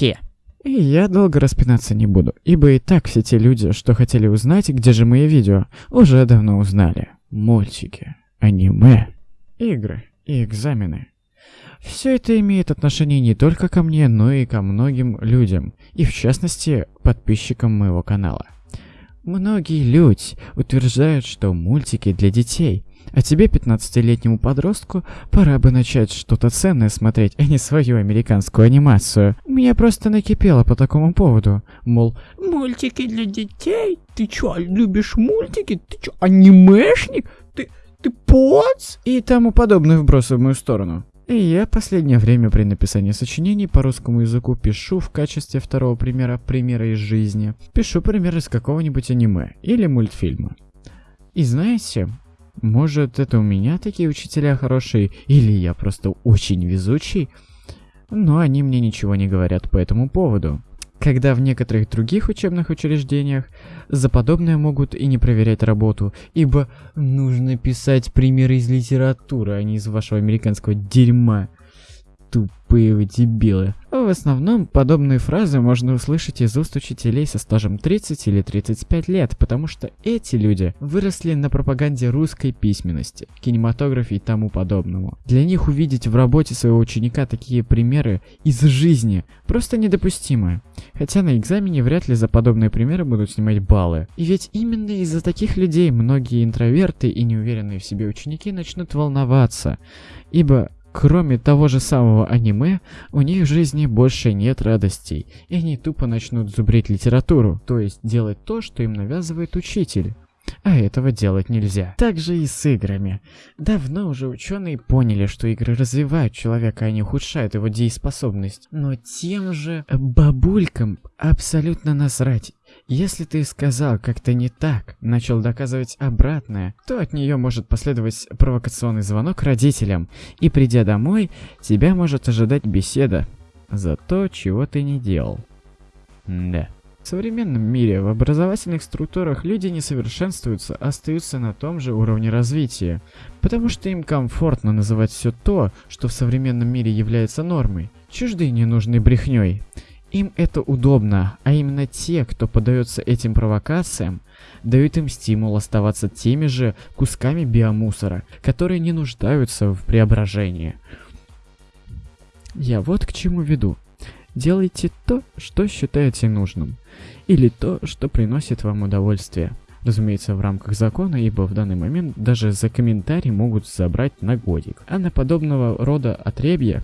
Хе. И я долго распинаться не буду, ибо и так все те люди, что хотели узнать, где же мои видео, уже давно узнали. Мультики, аниме, игры и экзамены. Все это имеет отношение не только ко мне, но и ко многим людям, и в частности подписчикам моего канала. Многие люди утверждают, что мультики для детей, а тебе, 15-летнему подростку, пора бы начать что-то ценное смотреть, а не свою американскую анимацию. Меня просто накипело по такому поводу. Мол, Мультики для детей? Ты чё, любишь мультики? Ты чё, анимешник? Ты, ты поц? и тому подобные вбросы в мою сторону. И я последнее время при написании сочинений по русскому языку пишу в качестве второго примера примера из жизни. Пишу пример из какого-нибудь аниме или мультфильма. И знаете, может это у меня такие учителя хорошие, или я просто очень везучий, но они мне ничего не говорят по этому поводу. Когда в некоторых других учебных учреждениях за подобное могут и не проверять работу, ибо нужно писать примеры из литературы, а не из вашего американского дерьма. Тупые вы дебилы. В основном подобные фразы можно услышать из уст учителей со стажем 30 или 35 лет, потому что эти люди выросли на пропаганде русской письменности, кинематографе и тому подобному. Для них увидеть в работе своего ученика такие примеры из жизни просто недопустимо. Хотя на экзамене вряд ли за подобные примеры будут снимать баллы. И ведь именно из-за таких людей многие интроверты и неуверенные в себе ученики начнут волноваться, ибо Кроме того же самого аниме, у них в жизни больше нет радостей, и они тупо начнут зубрить литературу, то есть делать то, что им навязывает учитель. А этого делать нельзя. Так же и с играми. Давно уже ученые поняли, что игры развивают человека, а не ухудшают его дееспособность. Но тем же бабулькам абсолютно насрать. Если ты сказал как-то не так, начал доказывать обратное, то от нее может последовать провокационный звонок родителям, и придя домой, тебя может ожидать беседа за то, чего ты не делал. Да. В современном мире в образовательных структурах люди не совершенствуются, а остаются на том же уровне развития, потому что им комфортно называть все то, что в современном мире является нормой, чуждой ненужной брехней. Им это удобно, а именно те, кто поддается этим провокациям, дают им стимул оставаться теми же кусками биомусора, которые не нуждаются в преображении. Я вот к чему веду. Делайте то, что считаете нужным, или то, что приносит вам удовольствие. Разумеется, в рамках закона, ибо в данный момент даже за комментарий могут забрать на годик. А на подобного рода отребья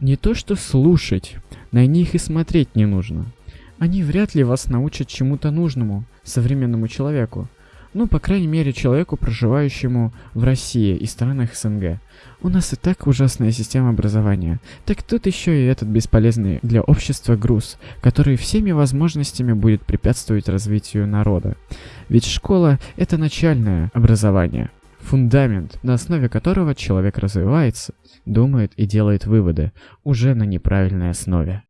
не то что слушать, на них и смотреть не нужно. Они вряд ли вас научат чему-то нужному современному человеку. Ну, по крайней мере, человеку, проживающему в России и странах СНГ. У нас и так ужасная система образования. Так тут еще и этот бесполезный для общества груз, который всеми возможностями будет препятствовать развитию народа. Ведь школа — это начальное образование, фундамент, на основе которого человек развивается, думает и делает выводы, уже на неправильной основе.